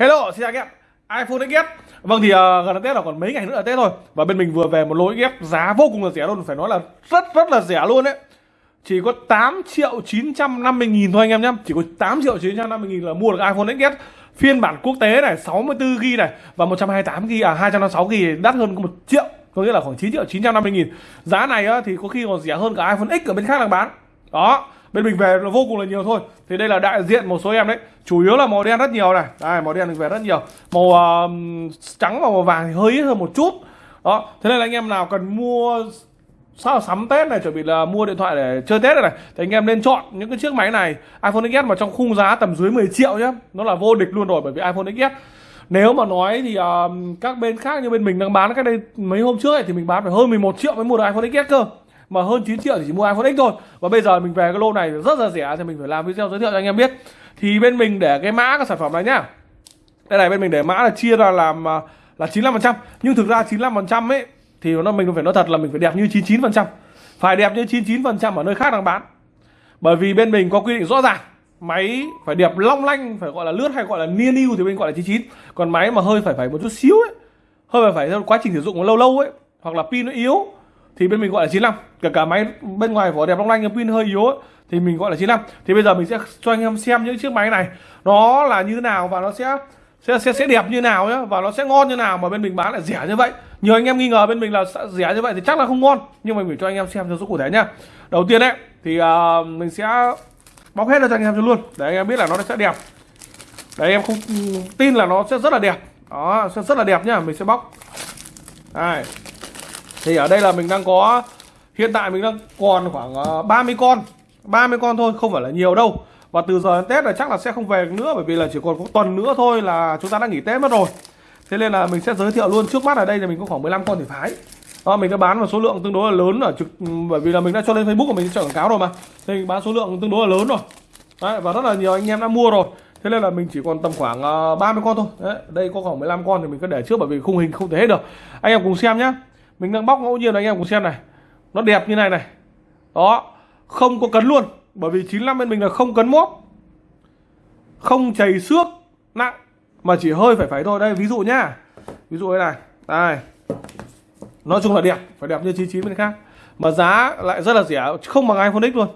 Hello, xin chào các em. iPhone XS Vâng thì uh, gần đến Tết là còn mấy ngày nữa là Tết thôi Và bên mình vừa về một lỗi ghép giá vô cùng là rẻ luôn Phải nói là rất rất là rẻ luôn đấy. Chỉ có 8 triệu 950 nghìn thôi anh em nhé. Chỉ có 8 triệu 950 nghìn là mua được iPhone XS Phiên bản quốc tế này 64GB này Và 128GB à 256GB đắt hơn có 1 triệu Có nghĩa là khoảng 9 triệu 950 nghìn. Giá này á, thì có khi còn rẻ hơn cả iPhone X ở bên khác đang bán. Đó bên mình về nó vô cùng là nhiều thôi. Thì đây là đại diện một số em đấy. Chủ yếu là màu đen rất nhiều này. Đây màu đen được về rất nhiều. Màu uh, trắng và màu vàng thì hơi ít hơn một chút. Đó thế nên là anh em nào cần mua sao sắm Tết này chuẩn bị là mua điện thoại để chơi Tết này, này thì anh em nên chọn những cái chiếc máy này. iPhone XS mà trong khung giá tầm dưới 10 triệu nhé nó là vô địch luôn rồi bởi vì iPhone XS nếu mà nói thì uh, các bên khác như bên mình đang bán cách đây mấy hôm trước ấy, thì mình bán phải hơn 11 triệu mới mua được iPhone XS cơ mà hơn 9 triệu thì chỉ mua iPhone X thôi. Và bây giờ mình về cái lô này rất là rẻ thì mình phải làm video giới thiệu cho anh em biết. Thì bên mình để cái mã cái sản phẩm này nhá. Đây này, bên mình để mã là chia ra làm à, là 95% nhưng thực ra 95% ấy, thì nó mình phải nói thật là mình phải đẹp như 99% phải đẹp như 99% ở nơi khác đang bán. Bởi vì bên mình có quy định rõ ràng, máy phải đẹp long lanh, phải gọi là lướt hay gọi là niên yêu thì bên gọi là 99 còn máy mà hơi phải phải một chút xíu ấy, hơi phải phải theo quá trình sử dụng lâu lâu ấy, hoặc là pin nó yếu thì bên mình gọi là 95 cả cả máy bên ngoài vỏ đẹp long lanh pin hơi yếu ấy, thì mình gọi là 95 thì bây giờ mình sẽ cho anh em xem những chiếc máy này. Nó là như thế nào và nó sẽ sẽ sẽ, sẽ đẹp như nào nhá và nó sẽ ngon như nào mà bên mình bán lại rẻ như vậy. Nhiều anh em nghi ngờ bên mình là rẻ như vậy thì chắc là không ngon nhưng mà mình cho anh em xem cho số cụ thể nhá. Đầu tiên đấy thì uh, mình sẽ bóc hết ra cho anh em cho luôn. Để anh em biết là nó sẽ đẹp. Để anh em không tin là nó sẽ rất là đẹp. Đó sẽ rất là đẹp nhá mình sẽ bóc. Đây thì ở đây là mình đang có hiện tại mình đang còn khoảng ờ, 30 con. 30 con thôi không phải là nhiều đâu. Và từ giờ đến Tết là chắc là sẽ không về nữa bởi vì là chỉ còn có tuần nữa thôi là chúng ta đã nghỉ Tết mất rồi. Thế nên là mình sẽ giới thiệu luôn. Trước mắt ở đây là mình có khoảng 15 con thì phái đó, ờ, mình đã bán một số lượng tương đối là lớn ở trực ừ, bởi vì là mình đã cho lên Facebook của mình cho quảng cáo rồi mà. Thì mình bán số lượng tương đối là lớn rồi. Đấy, và rất là nhiều anh em đã mua rồi. Thế nên là mình chỉ còn tầm khoảng ờ, uh, 30 con thôi. Đấy, đây có khoảng 15 con thì mình cứ để trước bởi vì khung hình không thể hết được. Anh em cùng xem nhé mình đang bóc ngẫu nhiên anh em cùng xem này. Nó đẹp như này này. Đó, không có cấn luôn. Bởi vì 95 bên mình là không cấn mốt không chảy xước nặng. Mà chỉ hơi phải phải thôi. Đây, ví dụ nhá. Ví dụ thế này. Đây. Nói chung là đẹp. Phải đẹp như 99 bên khác. Mà giá lại rất là rẻ. Không bằng iPhone X luôn.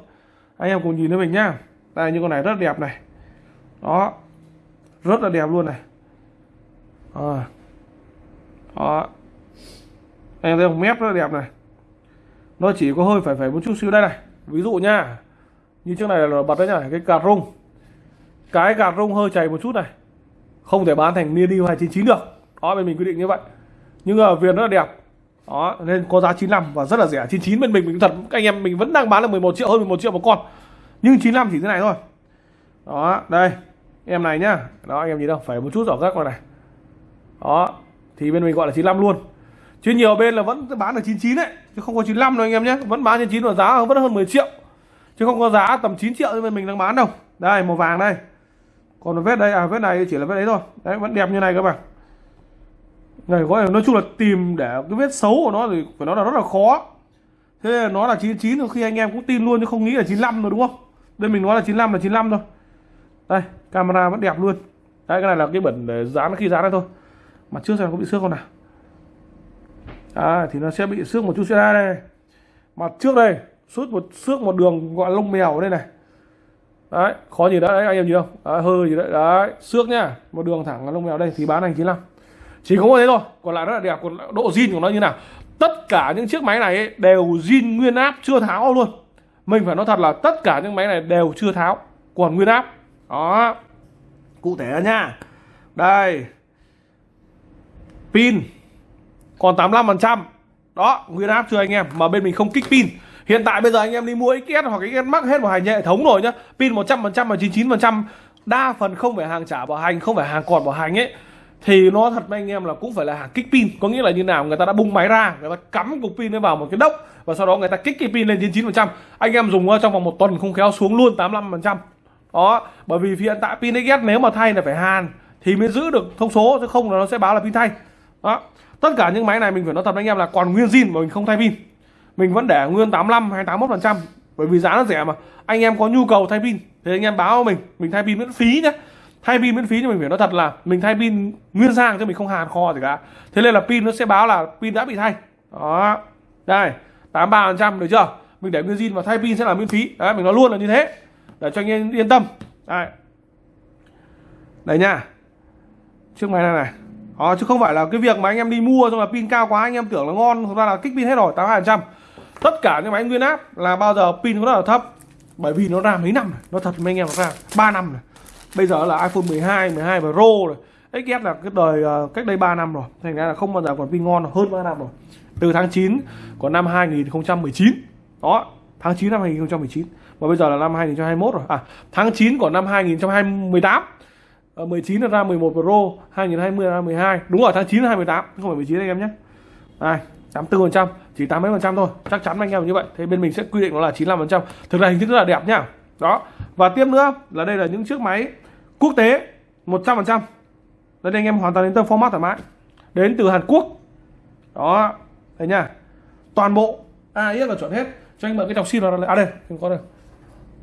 Anh em cùng nhìn với mình nhá. Đây như con này rất đẹp này. Đó. Rất là đẹp luôn này. À. đó anh thấy không mép rất là đẹp này. Nó chỉ có hơi phải phải một chút xíu đây này. Ví dụ nha như trước này là bật đấy nhá, cái cà rung. Cái gạt rung hơi chảy một chút này. Không thể bán thành mini 299 được. Đó, bên mình quy định như vậy. Nhưng ở viền rất là đẹp. Đó, nên có giá 95 và rất là rẻ. 99 bên mình mình thật anh em, mình vẫn đang bán là 11 triệu, hơn 11 triệu một con. Nhưng 95 chỉ thế này thôi. Đó, đây, em này nhá. Đó, anh em nhìn đâu, phải một chút rõ rác rồi này. Đó, thì bên mình gọi là 95 luôn chứ nhiều bên là vẫn bán được 99 đấy chứ không có 95 đâu anh em nhé. Vẫn bán 99 và giá vẫn hơn 10 triệu. Chứ không có giá tầm 9 triệu như mình đang bán đâu. Đây, màu vàng đây. Còn vết đây à vết này chỉ là vết đấy thôi. Đấy, vẫn đẹp như này các bạn này, có nói chung là tìm để cái vết xấu của nó thì phải nói là rất là khó. Thế là nó là 99 thì khi anh em cũng tin luôn chứ không nghĩ là 95 rồi đúng không? Đây mình nói là 95 là 95 thôi. Đây, camera vẫn đẹp luôn. Đây cái này là cái bẩn để dán, khi dán đây thôi. Mặt trước xem có bị xước không nào? À, thì nó sẽ bị xước một chút xe đây. Mặt trước đây suốt một xước một đường gọi lông mèo đây này. Đấy khó gì đấy anh em nhìn không? Đấy, hơi gì đấy. Đấy xước nhá. Một đường thẳng lông mèo đây thì bán anh 95 chỉ có một thế thôi. Còn lại rất là đẹp còn độ zin của nó như nào? Tất cả những chiếc máy này ấy, đều zin nguyên áp chưa tháo luôn. Mình phải nói thật là tất cả những máy này đều chưa tháo còn nguyên áp. Đó. Cụ thể nha đây. Pin còn 85% đó, nguyên áp chưa anh em, mà bên mình không kích pin. Hiện tại bây giờ anh em đi mua XS hoặc XS Max hết vào hành hệ thống rồi nhá. Pin 100% và 99% đa phần không phải hàng trả bảo hành, không phải hàng còn bảo hành ấy. Thì nó thật với anh em là cũng phải là hàng kích pin. Có nghĩa là như nào? Người ta đã bung máy ra, người ta cắm cục pin vào một cái đốc và sau đó người ta kích cái pin lên 99% anh em dùng trong vòng một tuần không khéo xuống luôn 85% đó, bởi vì hiện tại pin XS nếu mà thay là phải hàn thì mới giữ được thông số, chứ không là nó sẽ báo là pin thay đó. Tất cả những máy này mình phải nói thật với anh em là còn nguyên zin mà mình không thay pin. Mình vẫn để nguyên 85 hay 81 phần trăm, bởi vì giá nó rẻ mà. Anh em có nhu cầu thay pin, thì anh em báo mình mình thay pin miễn phí nhé thay pin miễn phí cho mình phải nói thật là mình thay pin nguyên sang chứ mình không hàn kho gì cả. Thế nên là pin nó sẽ báo là pin đã bị thay. Đó. Đây 83 phần trăm được chưa? Mình để nguyên zin và thay pin sẽ là miễn phí. Đấy, mình nói luôn là như thế. Để cho anh em yên tâm. Đây. Đây nha. Chiếc máy này này à, chứ không phải là cái việc mà anh em đi mua xong là pin cao quá anh em tưởng là ngon thực ra là kích pin hết rồi 82 phần trăm. Tất cả những máy nguyên áp là bao giờ pin nó rất là thấp. Bởi vì nó ra mấy năm này nó thật mấy anh em nó ra 3 năm này bây giờ là iPhone 12 12 Pro rồi. XS là cái đời ờ, cách đây 3 năm rồi. Thành ra là không bao giờ còn pin ngon hơn 3 năm rồi. Từ tháng 9 của năm 2019 đó tháng 9 năm 2019 và bây giờ là năm 2021 rồi. À tháng 9 của năm 2018 uh, Ờ, 19 là ra 11 Pro 2020 ra 12 đúng rồi, tháng 9 là 2018 không phải 19 anh em nhé. Đây 84 phần trăm, chỉ 80 phần trăm thôi. Chắc chắn anh em như vậy. Thế bên mình sẽ quy định nó là 95 phần trăm. Thực ra hình thức rất là đẹp nhá. Đó. Và tiếp nữa là đây là những chiếc máy quốc tế 100 phần trăm. Đây anh em hoàn toàn đến tâm format thoải mái. Đến từ Hàn Quốc. Đó. Thấy nhá. Toàn bộ AIS là chuẩn hết. Cho anh mượn cái dòng sim nó à đây không có đây.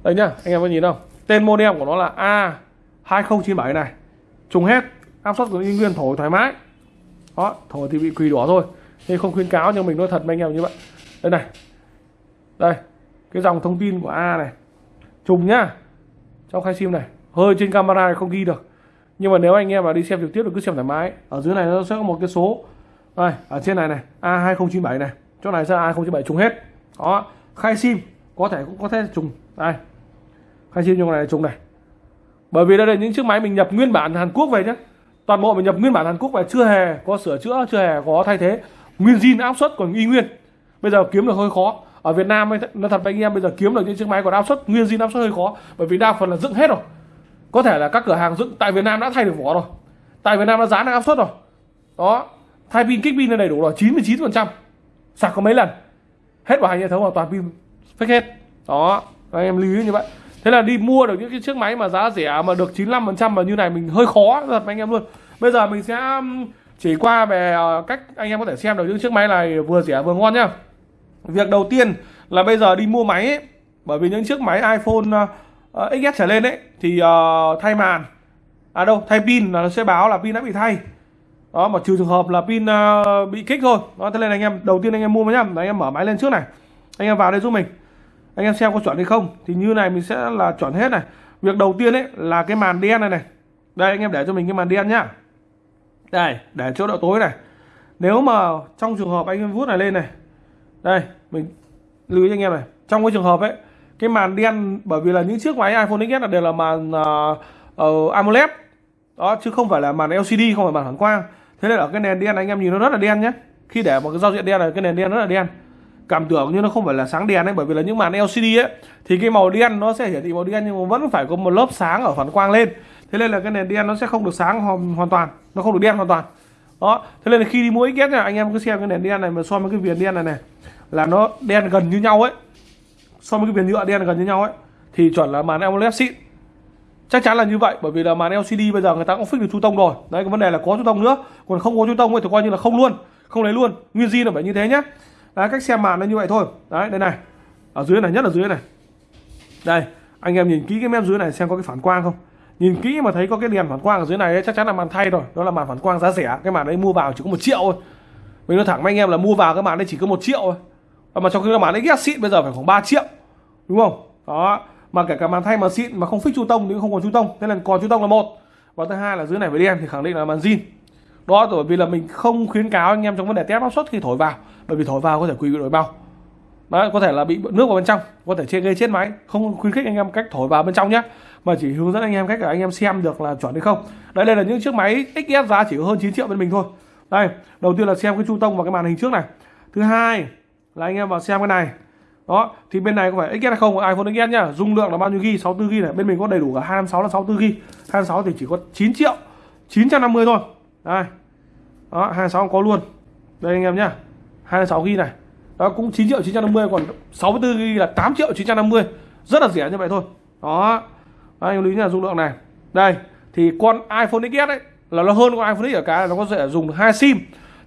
Đây nhá, anh em có nhìn không? Tên model của nó là A 2097 này. Trùng hết, áp suất của y nguyên thổi thoải mái. Đó, thổi thì bị quỳ đỏ thôi. Nên không khuyến cáo, nhưng mình nói thật với anh em như vậy. Đây này. Đây, cái dòng thông tin của A này. Trùng nhá. Trong khai sim này. Hơi trên camera này không ghi được. Nhưng mà nếu anh em mà đi xem trực tiếp thì cứ xem thoải mái. Ở dưới này nó sẽ có một cái số. Đây, ở trên này này. A2097 này. Chỗ này sẽ A2097 trùng hết. Đó khai sim có thể cũng có thể trùng. Đây. Khai sim trong này trùng này bởi vì đây là những chiếc máy mình nhập nguyên bản Hàn Quốc về nhé toàn bộ mình nhập nguyên bản Hàn Quốc về chưa hề có sửa chữa chưa hề có thay thế. Nguyên zin áp suất còn y nguyên. Bây giờ kiếm được hơi khó. Ở Việt Nam nó thật với anh em bây giờ kiếm được những chiếc máy còn áp suất nguyên zin áp suất hơi khó. Bởi vì đa phần là dựng hết rồi. Có thể là các cửa hàng dựng tại Việt Nam đã thay được vỏ rồi. Tại Việt Nam đã dán được áp suất rồi. Đó thay pin kích pin là đầy đủ rồi 99%, sạc có mấy lần? Hết bảo hành hệ thống hoàn toàn pin fake hết. Đó anh em lưu ý như vậy thế là đi mua được những cái chiếc máy mà giá rẻ mà được 95 phần trăm mà như này mình hơi khó thật anh em luôn. Bây giờ mình sẽ um, chỉ qua về ờ, cách anh em có thể xem được những chiếc máy này vừa rẻ vừa ngon nhá. Việc đầu tiên là bây giờ đi mua máy ấy, bởi vì những chiếc máy iPhone ờ, ờ, uh, XS trở lên ấy thì uh, thay màn. À đâu thay pin là nó sẽ báo là pin đã bị thay. Đó mà trừ trường hợp là pin uh, bị kích thôi. Đó thế nên anh em đầu tiên anh em mua máy nhá. Anh em mở máy lên trước này. Anh em vào đây giúp mình anh em xem có chuẩn hay không thì như này mình sẽ là chuẩn hết này. Việc đầu tiên ấy là cái màn đen này này. Đây anh em để cho mình cái màn đen nhá. Đây để chỗ độ tối này. Nếu mà trong trường hợp anh em vuốt này lên này. Đây mình lưu ý anh em này. Trong cái trường hợp ấy cái màn đen bởi vì là những chiếc máy iPhone XS là đều là màn uh, uh, AMOLED. Đó chứ không phải là màn LCD không phải màn phản quang. Thế nên ở cái nền đen anh em nhìn nó rất là đen nhé khi để một cái giao diện đen này cái nền đen rất là đen cảm tưởng như nó không phải là sáng đèn ấy bởi vì là những màn LCD ấy thì cái màu đen nó sẽ hiển thị màu đen nhưng mà vẫn phải có một lớp sáng ở phản quang lên. Thế nên là cái nền đen nó sẽ không được sáng hoàn, hoàn toàn nó không được đen hoàn toàn. Đó thế nên là khi đi mua XS này anh em cứ xem cái nền đen này mà so với cái viền đen này này là nó đen gần như nhau ấy. So với cái viền nhựa đen gần như nhau ấy thì chuẩn là màn AMOLED xịn chắc chắn là như vậy bởi vì là màn LCD bây giờ người ta cũng fix được chu tông rồi. Đấy cái vấn đề là có chu tông nữa còn không có chu tông thì coi như là không luôn không lấy luôn. Nguyên di là phải như thế nhé đấy cách xem màn nó như vậy thôi. Đấy đây này. Ở dưới này nhất là dưới này. Đây anh em nhìn kỹ cái mép dưới này xem có cái phản quang không. Nhìn kỹ mà thấy có cái đèn phản quang ở dưới này ấy, chắc chắn là màn thay rồi. Đó là màn phản quang giá rẻ. Cái màn đấy mua vào chỉ có một triệu thôi. Mình nói thẳng với anh em là mua vào cái màn đấy chỉ có một triệu thôi. Mà trong khi cái màn đấy ghét xịn bây giờ phải khoảng 3 triệu. Đúng không? Đó. Mà kể cả màn thay mà xịn mà không fix chu tông thì không còn chu tông. Thế là còn chu tông là một. Và thứ hai là dưới này với đen thì khẳng định là màn zin. Đó bởi vì là mình không khuyến cáo anh em trong vấn đề test áp suất khi thổi vào bởi vì thổi vào có thể quỳ bị đổi bao Đấy, có thể là bị nước vào bên trong có thể gây chết máy. Không khuyến khích anh em cách thổi vào bên trong nhé. Mà chỉ hướng dẫn anh em cách để anh em xem được là chuẩn hay không. Đấy đây là những chiếc máy XS giá chỉ có hơn 9 triệu bên mình thôi. Đây đầu tiên là xem cái chu tông và cái màn hình trước này. Thứ hai là anh em vào xem cái này. Đó thì bên này có phải XS hay không? iPhone XS nhá. Dung lượng là bao nhiêu ghi? 64 ghi này. Bên mình có đầy đủ cả 256 là 64 ghi. 256 thì chỉ có 9 triệu 950 thôi. Đây. Đó 26 có luôn. Đây anh em nhá. 26 ghi này. Đó, cũng 9 triệu 950 còn 64 ghi là 8 triệu 950 rất là rẻ như vậy thôi. Đó. Anh lưu ý là dung lượng này. Đây, thì con iPhone XS ấy, là nó hơn con iPhone X ở cái là nó có thể dùng được hai sim.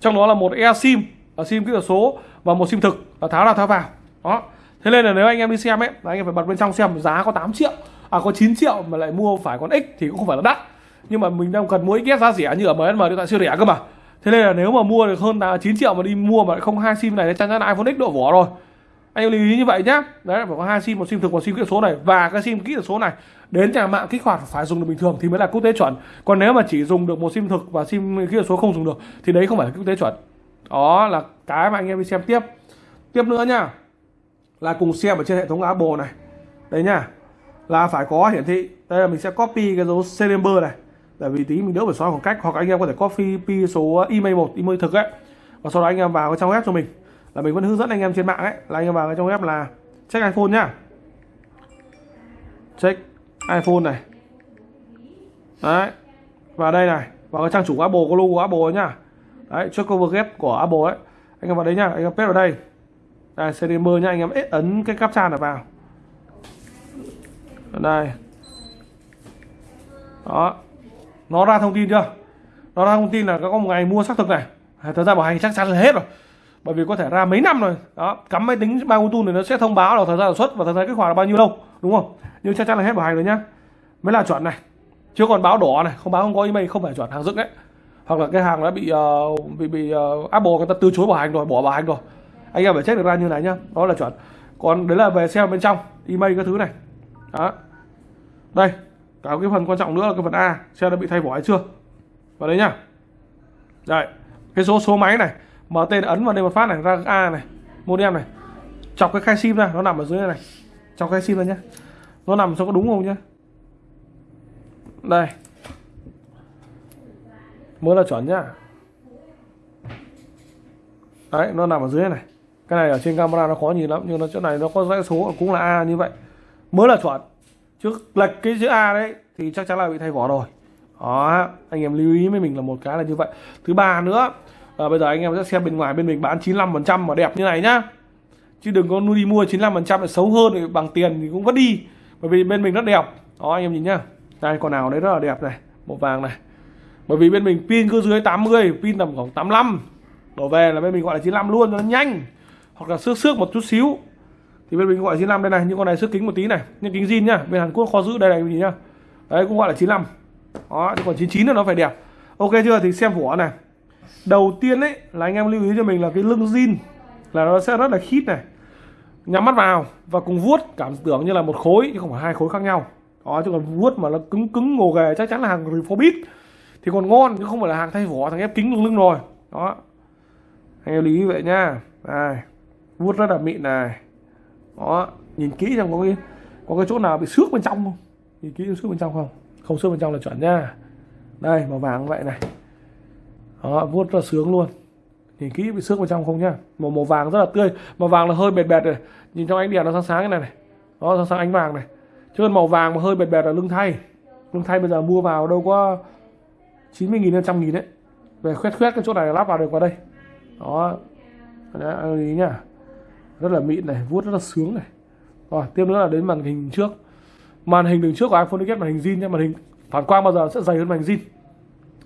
Trong đó là một e sim ở sim kỹ thuật số, và một sim thực, là tháo ra tháo vào. Đó. Thế nên là nếu anh em đi xem ấy, là anh em phải bật bên trong xem, giá có 8 triệu à có 9 triệu mà lại mua phải con X thì cũng không phải là đắt. Nhưng mà mình đang cần mua XS giá rẻ như ở MSM điện thoại siêu rẻ cơ mà thế nên là nếu mà mua được hơn 9 triệu mà đi mua mà không hai sim này, thì chắc chắn là iPhone X độ vỏ rồi. Anh lưu ý như vậy nhá. Đấy, phải có hai sim, một sim thực, một sim kỹ thuật số này. Và cái sim kỹ thuật số này, đến nhà mạng kích hoạt phải dùng được bình thường thì mới là quốc tế chuẩn. Còn nếu mà chỉ dùng được một sim thực và sim kỹ thuật số không dùng được, thì đấy không phải là quốc tế chuẩn. Đó là cái mà anh em đi xem tiếp. Tiếp nữa nhá. Là cùng xem ở trên hệ thống Apple này. Đấy nhá. Là phải có hiển thị. Đây là mình sẽ copy cái dấu serial number này tại vì tí mình đỡ phải xóa khoảng cách, hoặc anh em có thể copy pi số à, email một, email thực ấy, và sau đó anh em vào cái trang web cho mình. Là mình vẫn hướng dẫn anh em trên mạng ấy, là anh em vào cái trong web là check iPhone nhá. Check iPhone này. Đấy, và đây này, vào cái trang chủ Apple, có logo Apple ấy nhá. Đấy check cover get của Apple ấy. Anh em vào đấy nhá, anh em paste vào đây. Đây cdm nhá, anh em ấn cái captcha này vào. Đây. Đó nó ra thông tin chưa? Nó ra thông tin là có một ngày mua xác thực này. À, thời gian bảo hành chắc chắn là hết rồi. Bởi vì có thể ra mấy năm rồi. Đó cắm máy tính ba tu này nó sẽ thông báo là thời gian sản xuất và thời gian kích hoạt là bao nhiêu lâu đúng không? Nhưng chắc chắn là hết bảo hành rồi nhá. Mới là chuẩn này. Chứ còn báo đỏ này. Không báo không có email không phải chuẩn hàng dựng đấy. Hoặc là cái hàng đã bị uh, bị bị uh, Apple người ta từ chối bảo hành rồi bỏ bảo hành rồi. Anh em phải check được ra như này nhá. Đó là chuẩn. Còn đấy là về xem bên trong email các thứ này. Đó. Đây cả cái phần quan trọng nữa là cái phần A. Xe đã bị thay vỏ hay chưa? Vào đấy nhá. Đây cái số số máy này mở tên ấn vào đây một phát này, ra A này, modem này. Chọc cái khai sim ra, nó nằm ở dưới này. Chọc khai sim ra nhá. Nó nằm sao có đúng không nhá. Đây. Mới là chuẩn nhá. Đấy, nó nằm ở dưới này. Cái này ở trên camera nó khó nhìn lắm, nhưng nó chỗ này nó có dãy số cũng là A như vậy. Mới là chuẩn trước lệch cái chữ A đấy thì chắc chắn là bị thay vỏ rồi. Đó anh em lưu ý với mình là một cái là như vậy. Thứ ba nữa à, bây giờ anh em sẽ xem bên ngoài bên mình bán 95% mà đẹp như này nhá. Chứ đừng có đi mua 95% là xấu hơn thì bằng tiền thì cũng vẫn đi. Bởi vì bên mình rất đẹp. Đó anh em nhìn nhá. Đây con nào đấy rất là đẹp này một vàng này. Bởi vì bên mình pin cứ dưới 80 pin tầm khoảng 85 đổ về là bên mình gọi là 95 luôn cho nó nhanh. Hoặc là xước xước một chút xíu thì bên mình gọi là 95 đây này, những con này sức kính một tí này nhưng kính zin nhá, bên Hàn Quốc kho giữ đây này mình nhá. Đấy, cũng gọi là 95 đó chứ còn 99 là nó phải đẹp. Ok chưa? Thì xem vỏ này. Đầu tiên đấy là anh em lưu ý cho mình là cái lưng zin là nó sẽ rất là khít này. Nhắm mắt vào và cùng vuốt, cảm tưởng như là một khối, chứ không phải hai khối khác nhau. Đó, chứ còn vuốt mà nó cứng cứng, ngồ ghề, chắc chắn là hàng reforbit thì còn ngon, chứ không phải là hàng thay vỏ, thằng ép kính lưng lưng rồi. Đó. Anh em lưu ý vậy nhá. Này, vuốt rất là mịn này đó, nhìn kỹ xem có cái có cái chỗ nào bị xước bên trong không? Nhìn kỹ xước bên trong không? Không xước bên trong là chuẩn nha. Đây, màu vàng vậy này. Đó, vuốt rất là sướng luôn. Nhìn kỹ bị xước bên trong không nhá. Màu màu vàng rất là tươi. Màu vàng là hơi bệt bệt rồi nhìn trong ánh đèn nó sáng sáng cái này này. Đó, sáng sáng ánh vàng này. Chứ còn màu vàng mà hơi bệt bệt là lưng thay. Lưng thay bây giờ mua vào đâu có 90 nghìn trăm nghìn đấy. Về khoét khoét cái chỗ này lắp vào được vào đây. Đó. Đấy ý nhá rất là mịn này, vuốt rất là sướng này. Rồi, tiếp nữa là đến màn hình trước. Màn hình đường trước của iPhone XS màn hình zin nha màn hình phản quang bao giờ sẽ dày hơn màn hình zin.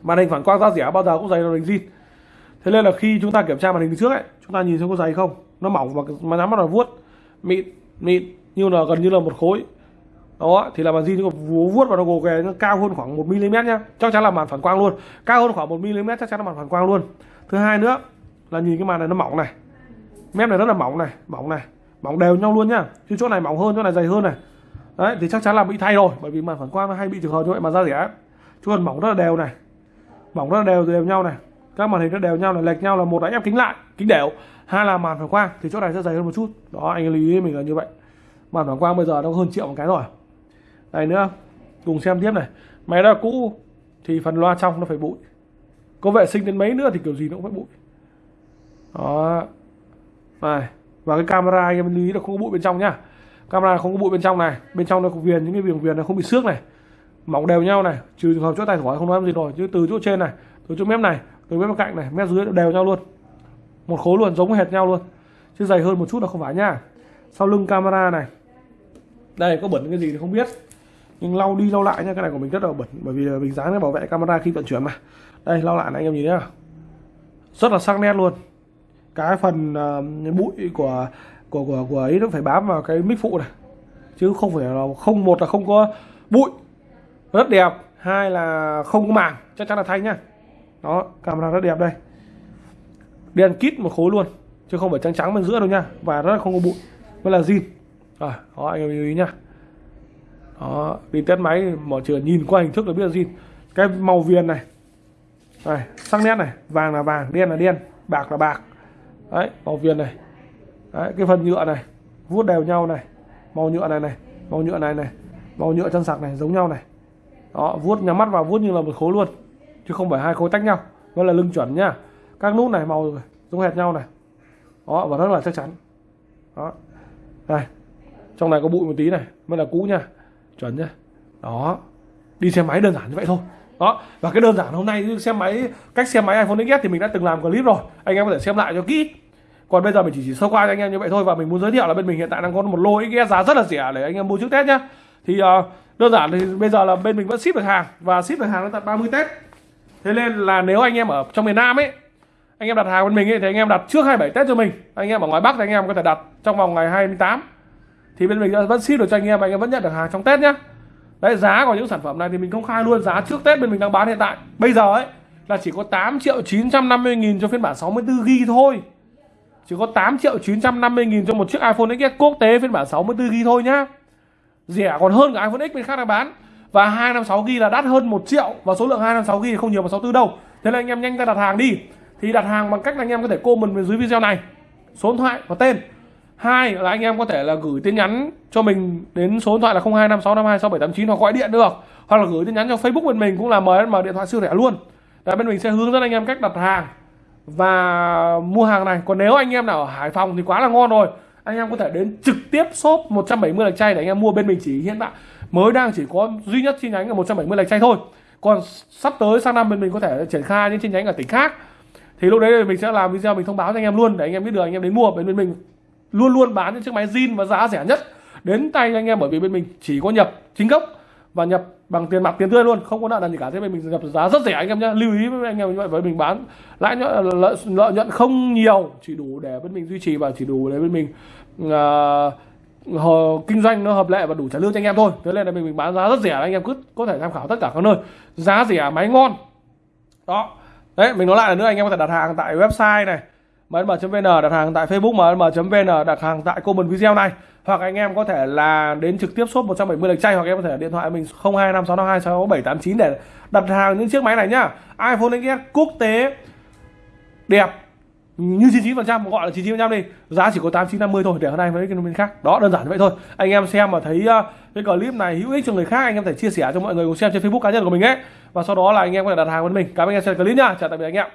Màn hình phản quang giá rẻ bao giờ cũng dày hơn màn hình zin. Thế nên là khi chúng ta kiểm tra màn hình trước ấy, chúng ta nhìn xem có dày không. Nó mỏng và mà nhắm bắt là vuốt. Mịn mịn, như là gần như là một khối. Đó, thì là màn zin nó vuốt và nó gồ ghề nó cao hơn khoảng 1 mm nhá. Chắc chắn là màn phản quang luôn. Cao hơn khoảng 1 mm chắc chắn là màn phản quang luôn. Thứ hai nữa là nhìn cái màn này nó mỏng này mép này rất là mỏng này mỏng này, mỏng đều nhau luôn nhá. Chứ chỗ này mỏng hơn, chỗ này dày hơn này. Đấy, thì chắc chắn là bị thay rồi, bởi vì màn phản quang nó hay bị trường hợp như vậy mà ra rẻ. Chứ còn mỏng rất là đều này, mỏng rất là đều đều nhau này. Các màn hình nó đều nhau này, lệch nhau là một là ép kính lại, kính đều. Hai là màn phản quang, thì chỗ này sẽ dày hơn một chút. Đó, anh lưu ý mình là như vậy. Màn phản quang bây giờ nó hơn triệu một cái rồi. Đây nữa, cùng xem tiếp này. Máy đó cũ, thì phần loa trong nó phải bụi. Có vệ sinh đến mấy nữa thì kiểu gì nó cũng phải bụi. Đó. Đây. và cái camera anh em lưu ý là không có bụi bên trong nhá. Camera không có bụi bên trong này. Bên trong nó có viền, những cái viền viền nó không bị xước này. Mỏng đều nhau này. Trừ trường hợp chỗ tay khỏi không nói gì rồi. Chứ từ chỗ trên này, từ chỗ mép này, từ mép bên cạnh này, mép dưới đều nhau luôn. Một khối luôn, giống hệt nhau luôn. Chứ dày hơn một chút là không phải nhá. Sau lưng camera này. Đây, có bẩn cái gì thì không biết. Nhưng lau đi lau lại nha cái này của mình rất là bẩn. Bởi vì mình dán cái bảo vệ camera khi vận chuyển mà. Đây, lau lại này anh em nhìn nhá. Rất là sắc nét luôn cái phần uh, bụi của của của của ấy nó phải bám vào cái mic phụ này. Chứ không phải là không một là không có bụi. Rất đẹp. Hai là không có màng. Chắc chắn là thanh nhá. Đó camera rất đẹp đây. Đèn kít một khối luôn chứ không phải trắng trắng bên giữa đâu nha và rất là không có bụi. Mới là zin. À, đó anh em lưu ý nhá. Đó đi test máy mở trường nhìn qua hình thức là biết là zin. Cái màu viền này. Này sắc nét này. Vàng là vàng đen là đen bạc là bạc đấy, màu viền này. Đấy, cái phần nhựa này, vuốt đều nhau này. Màu nhựa này này, màu nhựa này này, màu nhựa chân sạc này, giống nhau này. Đó, vuốt, nhắm mắt vào vuốt như là một khối luôn, chứ không phải hai khối tách nhau. Nó là lưng chuẩn nhá. Các nút này màu giống hệt nhau này. Đó, và rất là chắc chắn. Đó. Đây, trong này có bụi một tí này, mới là cũ nha. Chuẩn nhá. Đó, đi xe máy đơn giản như vậy thôi đó và cái đơn giản hôm nay xem máy cách xem máy iPhone XS thì mình đã từng làm clip rồi. Anh em có thể xem lại cho kỹ. Còn bây giờ mình chỉ, chỉ sơ qua cho anh em như vậy thôi và mình muốn giới thiệu là bên mình hiện tại đang có một lô XS giá rất là rẻ để anh em mua trước Tết nhá. Thì uh, đơn giản thì bây giờ là bên mình vẫn ship được hàng và ship được hàng đến tận 30 Tết. Thế nên là nếu anh em ở trong miền Nam ấy anh em đặt hàng bên mình ấy, thì anh em đặt trước 27 Tết cho mình. Anh em ở ngoài Bắc thì anh em có thể đặt trong vòng ngày 28 thì bên mình vẫn ship được cho anh em anh em vẫn nhận được hàng trong Tết nhá đấy, giá của những sản phẩm này thì mình công khai luôn, giá trước Tết bên mình đang bán hiện tại. Bây giờ ấy, là chỉ có 8 triệu 950 nghìn cho phiên bản 64 GB thôi. Chỉ có 8 triệu 950 nghìn cho một chiếc iPhone XS quốc tế phiên bản 64 GB thôi nhá. Rẻ còn hơn cả iPhone X bên khác đang bán. Và 256 GB là đắt hơn 1 triệu, và số lượng 256 GB không nhiều bằng 64 đâu. Thế là anh em nhanh ra đặt hàng đi. Thì đặt hàng bằng cách là anh em có thể comment bên dưới video này. Số điện thoại và tên hai là anh em có thể là gửi tin nhắn cho mình đến số điện thoại là 0256526789 hoặc gọi điện được. Hoặc là gửi tin nhắn cho Facebook bên mình cũng là MSM điện thoại siêu rẻ luôn. Đấy, bên mình sẽ hướng dẫn anh em cách đặt hàng và mua hàng này. Còn nếu anh em nào ở Hải Phòng thì quá là ngon rồi. Anh em có thể đến trực tiếp shop 170 lạch chay để anh em mua. Bên mình chỉ hiện tại mới đang chỉ có duy nhất chi nhánh ở 170 lạch chay thôi. Còn sắp tới sang năm bên mình có thể triển khai những chi nhánh ở tỉnh khác. Thì lúc đấy mình sẽ làm video mình thông báo cho anh em luôn để anh em biết được anh em đến mua. Bên bên mình luôn luôn bán những chiếc máy zin và giá rẻ nhất đến tay anh em bởi vì bên mình chỉ có nhập chính gốc và nhập bằng tiền mặt tiền tươi luôn không có nợ nần gì cả. Thế bên mình nhập giá rất rẻ anh em nhé lưu ý với anh em như vậy với mình bán lãi nhuận lợi, lợi nhuận không nhiều chỉ đủ để bên mình duy trì và chỉ đủ để bên mình uh, kinh doanh nó hợp lệ và đủ trả lương cho anh em thôi. Thế nên là mình, mình bán giá rất rẻ anh em cứ có thể tham khảo tất cả các nơi. Giá rẻ máy ngon. Đó. Đấy mình nói lại là nữa anh em có thể đặt hàng tại website này msm.vn đặt hàng tại Facebook msm.vn đặt hàng tại comment video này. Hoặc anh em có thể là đến trực tiếp shop 170 lệch chay hoặc em có thể điện thoại mình 0256526789 để đặt hàng những chiếc máy này nhá. iPhone XS quốc tế đẹp như 99% gọi là 99% đi. Giá chỉ có 8950 thôi, để hôm nay với cái bên khác. Đó, đơn giản như vậy thôi. Anh em xem mà thấy ờ, cái clip này hữu ích cho người khác, anh em thể chia sẻ cho mọi người cùng xem trên Facebook cá nhân của mình ấy. Và sau đó là anh em có thể đặt hàng với mình. Cảm ơn anh em xem clip nha chào tạm biệt anh em.